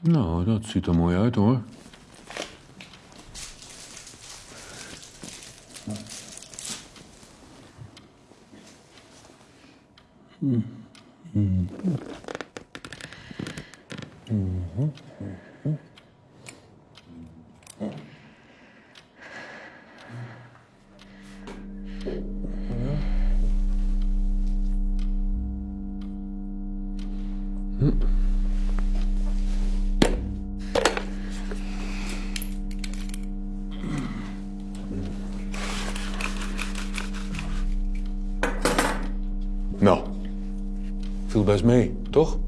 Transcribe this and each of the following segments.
Nou, dat ziet er mooi uit, hoor. Nou, viel best mee, toch?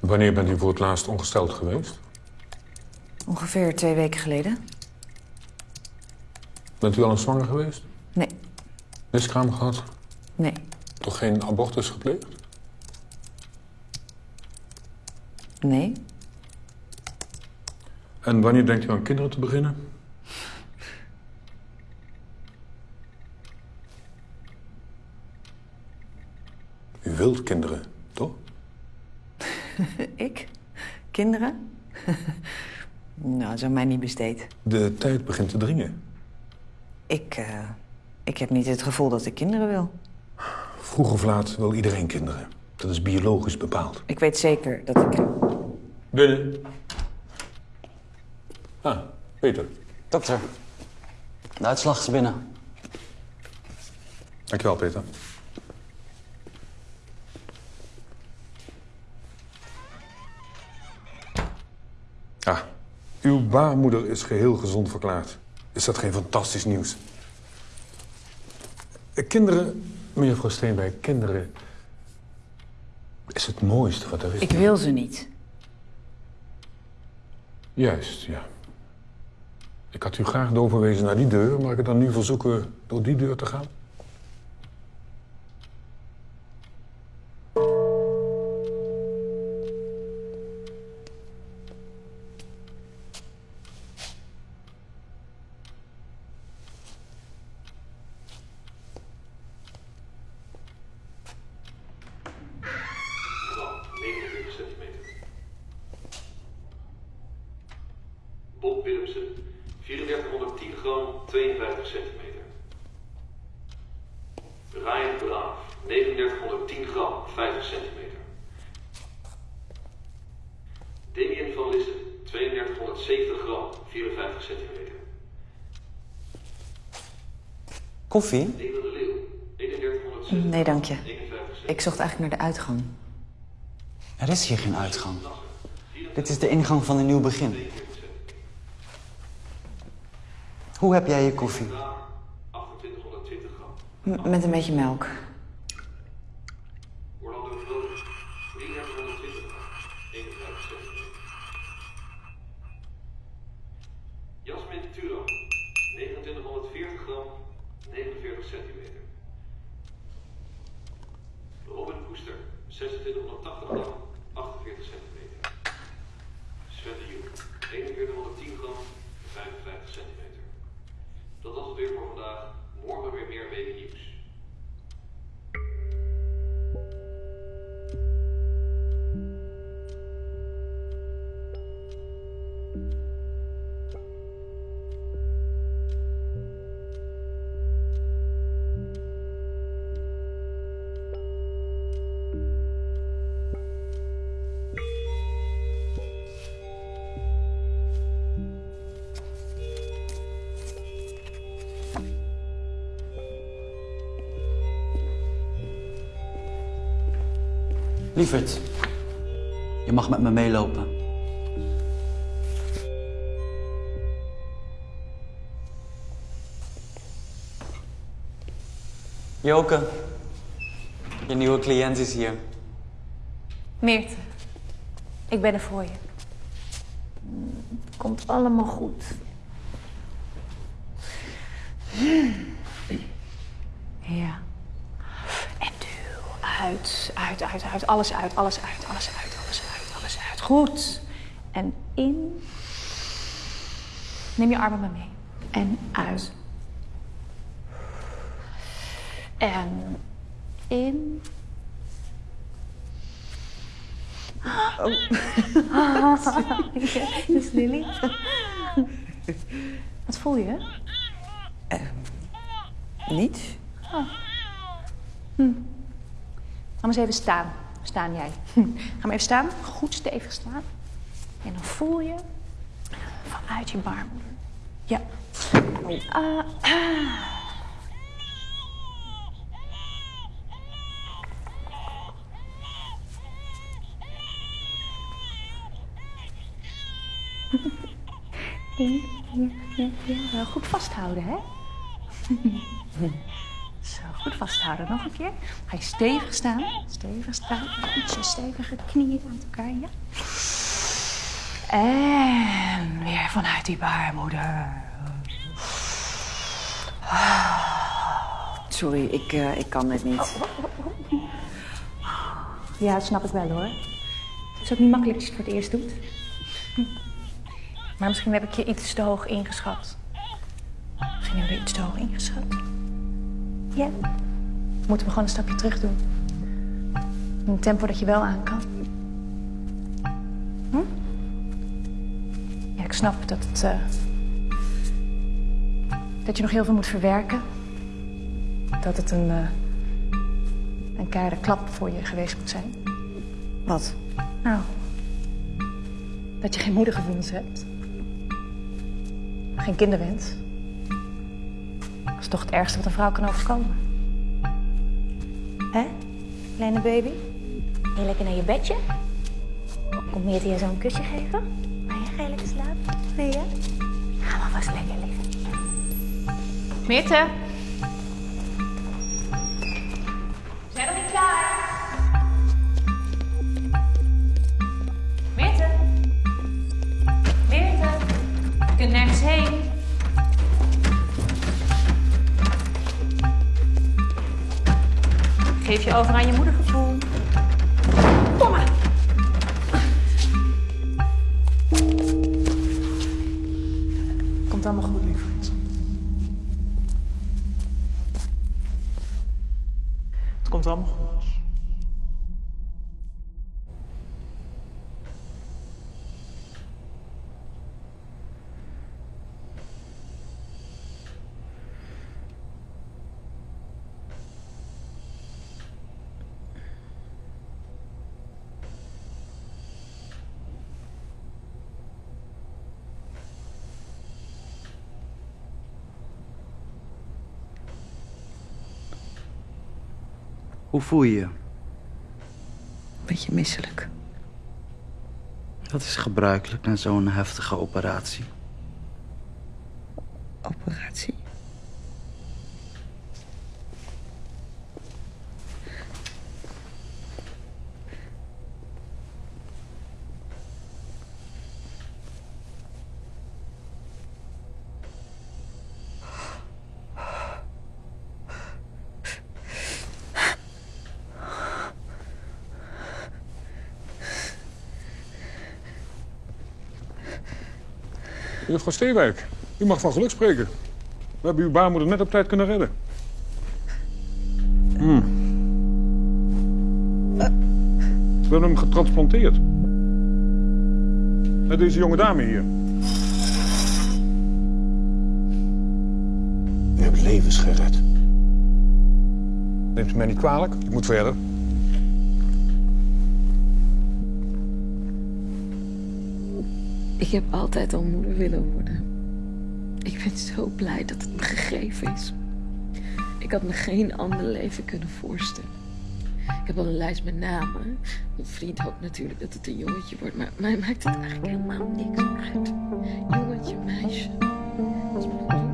Wanneer bent u voor het laatst ongesteld geweest? Ongeveer twee weken geleden. Bent u al eens zwanger geweest? Nee, Miskraam gehad? nee. Toch geen abortus gepleegd? Nee? En wanneer denkt u aan kinderen te beginnen? U wilt kinderen, toch? Ik? Kinderen? nou, dat is aan mij niet besteed. De tijd begint te dringen. Ik, eh, ik heb niet het gevoel dat ik kinderen wil. Vroeg of laat wil iedereen kinderen. Dat is biologisch bepaald. Ik weet zeker dat ik... Binnen. Ah, Peter. Dokter, de uitslag is binnen. Dankjewel, Peter. Ah, uw baarmoeder is geheel gezond verklaard. Is dat geen fantastisch nieuws? Eh, Kinderen, mevrouw Steenwijk, kinderen... is het mooiste wat er is. Ik wil ze niet. Juist, ja. Ik had u graag doorverwezen naar die deur, maar ik het dan nu verzoeken door die deur te gaan? 3270 gram, 54 centimeter. Koffie? Nederland de Leeuw, 3160 Nee, dank je. 51 centimeter. Ik zocht eigenlijk naar de uitgang. Er is hier geen uitgang. Dit is de ingang van een nieuw begin. Hoe heb jij je koffie? 2820 gram. M- met een beetje melk. 像是这种。Lieverd, je mag met me meelopen. Joke, je nieuwe cliënt is hier. Meerte, ik ben er voor je. Het komt allemaal goed. Ja. Uit, uit, uit, uit. Alles uit, alles uit, alles uit, alles uit, alles uit. Goed. En in. Neem je armen maar mee. En uit. En in. Oh. Dat is Lily. Wat voel je? Niet? Ga maar eens even staan. Staan jij. Ga maar even staan. Goed stevig staan. En dan voel je vanuit je baarmoeder. Ja. Ah. Ja, ja, ja, goed vasthouden, hè? Goed vasthouden. Nog een keer. Ga je stevig staan. Stevig staan. Goed je stevige knieën aan elkaar, ja. En weer vanuit die baarmoeder. Sorry, ik, eh, ik kan het niet. Ja, dat snap ik wel hoor. Het is ook niet makkelijk als je het voor het eerst doet. Maar misschien heb ik je iets te hoog ingeschat. Misschien heb je iets te hoog ingeschat. Ja. Moeten we gewoon een stapje terug doen. In een tempo dat je wel aan kan. Hm? Ja, ik snap dat het... eh, dat je nog heel veel moet verwerken. Dat het een... eh, een keiharde klap voor je geweest moet zijn. Wat? Nou, dat je geen moedergevoelens hebt. Geen kinderwens. Is toch het ergste wat een vrouw kan overkomen. Hè, kleine baby? Wil je lekker naar je bedje? Komt Meerte je zo'n kusje geven? Maar je ga je lekker slapen? Nee, hè? Ga maar vast lekker liggen. Meerte? Geef je over aan je moedergevoel. Kom. Komt allemaal goed, lieverd. Het komt allemaal goed. Hoe voel je je? Beetje misselijk. Dat is gebruikelijk na zo'n heftige operatie. Operatie. Juffrouw Steewijk, u mag van geluk spreken. We hebben uw baarmoeder net op tijd kunnen redden. Hmm. We hebben hem getransplanteerd. Met deze jonge dame hier. U hebt levens gered. Neemt u mij niet kwalijk, ik moet verder. Ik heb altijd al moeder willen worden. Ik ben zo blij dat het me gegeven is. Ik had me geen ander leven kunnen voorstellen. Ik heb al een lijst met namen. Mijn vriend hoopt natuurlijk dat het een jongetje wordt, maar mij maakt het eigenlijk helemaal niks uit. Jongetje, meisje. Het is goed.